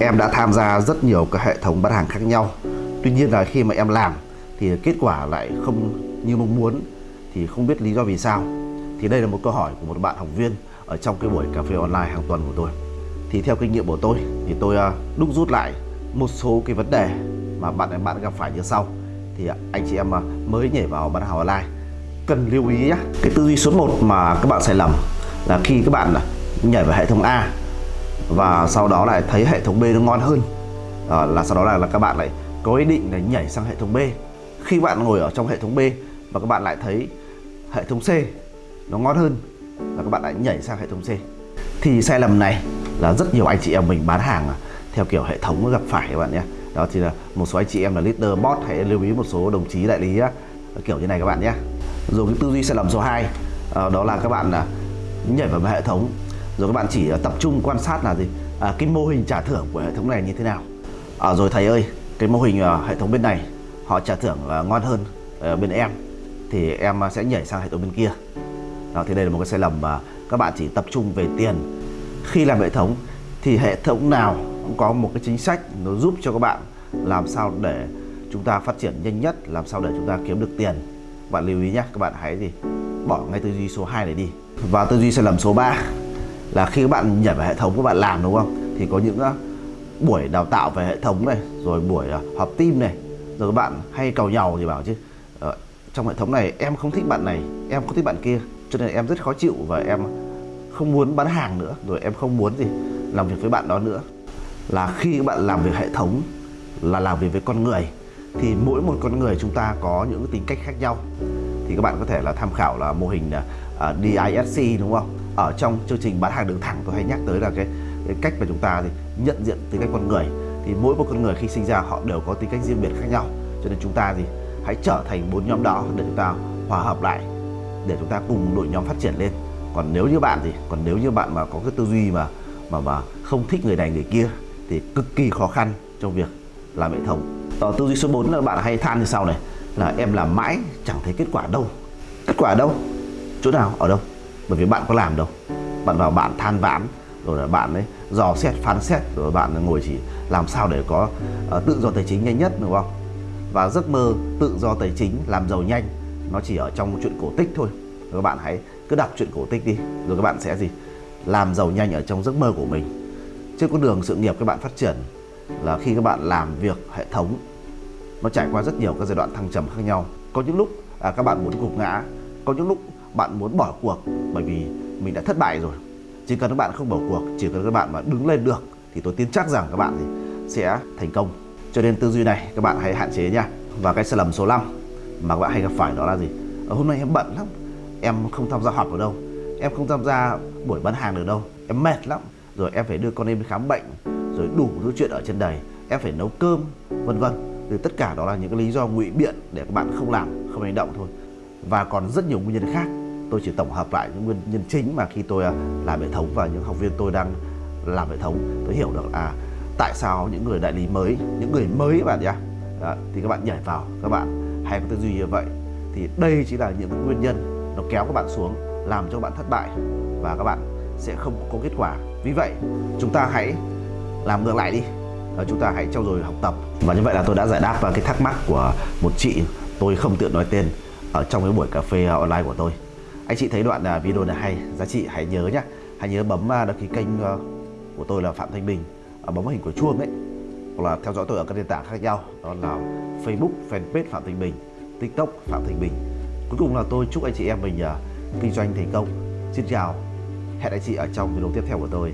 em đã tham gia rất nhiều các hệ thống bán hàng khác nhau. Tuy nhiên là khi mà em làm, thì kết quả lại không như mong muốn, thì không biết lý do vì sao. Thì đây là một câu hỏi của một bạn học viên ở trong cái buổi cà phê online hàng tuần của tôi. Thì theo kinh nghiệm của tôi, thì tôi à, đúc rút lại một số cái vấn đề mà bạn em bạn gặp phải như sau. Thì anh chị em à, mới nhảy vào bán hàng online. Cần lưu ý nhé cái tư duy số 1 mà các bạn sai lầm là khi các bạn à, nhảy vào hệ thống A và sau đó lại thấy hệ thống B nó ngon hơn. À, là sau đó là, là các bạn lại có ý định là nhảy sang hệ thống B. Khi bạn ngồi ở trong hệ thống B và các bạn lại thấy hệ thống C nó ngon hơn và các bạn lại nhảy sang hệ thống C. Thì sai lầm này là rất nhiều anh chị em mình bán hàng theo kiểu hệ thống gặp phải các bạn nhé. Đó thì là một số anh chị em là leader bot hãy lưu ý một số đồng chí đại lý kiểu như này các bạn nhé. Rồi cái tư duy sai lầm số 2 ờ, đó là các bạn là nhảy vào hệ thống rồi các bạn chỉ ờ, tập trung quan sát là gì? À, cái mô hình trả thưởng của hệ thống này như thế nào? À, rồi thầy ơi cái mô hình ờ, hệ thống bên này họ trả thưởng ờ, ngon hơn bên em thì em sẽ nhảy sang hệ thống bên kia. Đó, thì đây là một cái sai lầm mà các bạn chỉ tập trung về tiền. Khi làm hệ thống thì hệ thống nào cũng có một cái chính sách nó giúp cho các bạn làm sao để chúng ta phát triển nhanh nhất làm sao để chúng ta kiếm được tiền. Bạn lưu ý nhé các bạn hãy gì? Bỏ ngay tư duy số 2 này đi. Và tư duy sai lầm số 3 là khi các bạn nhảy vào hệ thống các bạn làm đúng không? Thì có những ờ, buổi đào tạo về hệ thống này rồi buổi ờ, họp team này rồi các bạn hay cầu nhau thì bảo chứ ờ, trong hệ thống này em không thích bạn này em không thích bạn kia cho nên em rất khó chịu và em không muốn bán hàng nữa rồi em không muốn gì làm việc với bạn đó nữa. Là khi các bạn làm việc hệ thống là làm việc với con người thì mỗi một con người chúng ta có những tính cách khác nhau. Thì các bạn có thể là tham khảo là mô hình uh, DISC đúng không? Ở trong chương trình bán hàng đường thẳng tôi hay nhắc tới là cái, cái cách mà chúng ta thì nhận diện tính cách con người. Thì mỗi một con người khi sinh ra họ đều có tính cách riêng biệt khác nhau. Cho nên chúng ta thì hãy trở thành bốn nhóm đó để chúng ta hòa hợp lại để chúng ta cùng đội nhóm phát triển lên. Còn nếu như bạn thì còn nếu như bạn mà có cái tư duy mà mà mà không thích người này người kia thì cực kỳ khó khăn trong việc làm hệ thống. Ở tư duy số 4 là bạn hay than như sau này là em làm mãi chẳng thấy kết quả đâu. Kết quả đâu? Chỗ nào? Ở đâu? Bởi vì bạn có làm đâu. Bạn vào bạn than vãn rồi là bạn ấy dò xét phán xét rồi bạn ngồi chỉ làm sao để có uh, tự do tài chính nhanh nhất đúng không? Và giấc mơ tự do tài chính làm giàu nhanh nó chỉ ở trong chuyện cổ tích thôi. Rồi các bạn hãy cứ đọc chuyện cổ tích đi rồi các bạn sẽ gì? Làm giàu nhanh ở trong giấc mơ của mình. Trên con đường sự nghiệp các bạn phát triển là khi các bạn làm việc hệ thống nó trải qua rất nhiều các giai đoạn thăng trầm khác nhau. Có những lúc à, các bạn muốn gục ngã có những lúc bạn muốn bỏ cuộc bởi vì mình đã thất bại rồi. Chỉ cần các bạn không bỏ cuộc, chỉ cần các bạn mà đứng lên được, thì tôi tin chắc rằng các bạn thì sẽ thành công. Cho nên tư duy này các bạn hãy hạn chế nha. Và cái sai lầm số 5 mà các bạn hay gặp phải đó là gì? Ở hôm nay em bận lắm, em không tham gia họp ở đâu. Em không tham gia buổi bán hàng được đâu. Em mệt lắm. Rồi em phải đưa con em đi khám bệnh, rồi đủ thứ chuyện ở trên đời. Em phải nấu cơm, vân vân. Thì tất cả đó là những cái lý do ngụy biện để các bạn không làm, không hành động thôi và còn rất nhiều nguyên nhân khác. Tôi chỉ tổng hợp lại những nguyên nhân chính mà khi tôi à, làm hệ thống và những học viên tôi đang làm hệ thống tôi hiểu được là tại sao những người đại lý mới những người mới các bạn nhé. À, thì các bạn nhảy vào các bạn hay có tư duy như vậy. Thì đây chỉ là những nguyên nhân nó kéo các bạn xuống làm cho bạn thất bại và các bạn sẽ không có kết quả. Vì vậy chúng ta hãy làm ngược lại đi. Và chúng ta hãy trau dồi học tập. Và như vậy là tôi đã giải đáp vào cái thắc mắc của một chị tôi không tiện nói tên ở trong cái buổi cà phê à, online của tôi. Anh chị thấy đoạn à, video này hay, giá trị hãy nhớ nhé hãy nhớ bấm à, đăng ký kênh của tôi là Phạm Thanh Bình bấm hình của chuông ấy, hoặc là theo dõi tôi ở các nền tảng khác nhau, đó là Facebook, fanpage Phạm Thanh Bình, TikTok Phạm Thanh Bình. Cuối cùng là tôi chúc anh chị em mình kinh doanh thành công. Xin chào, hẹn anh chị ở trong video tiếp theo của tôi.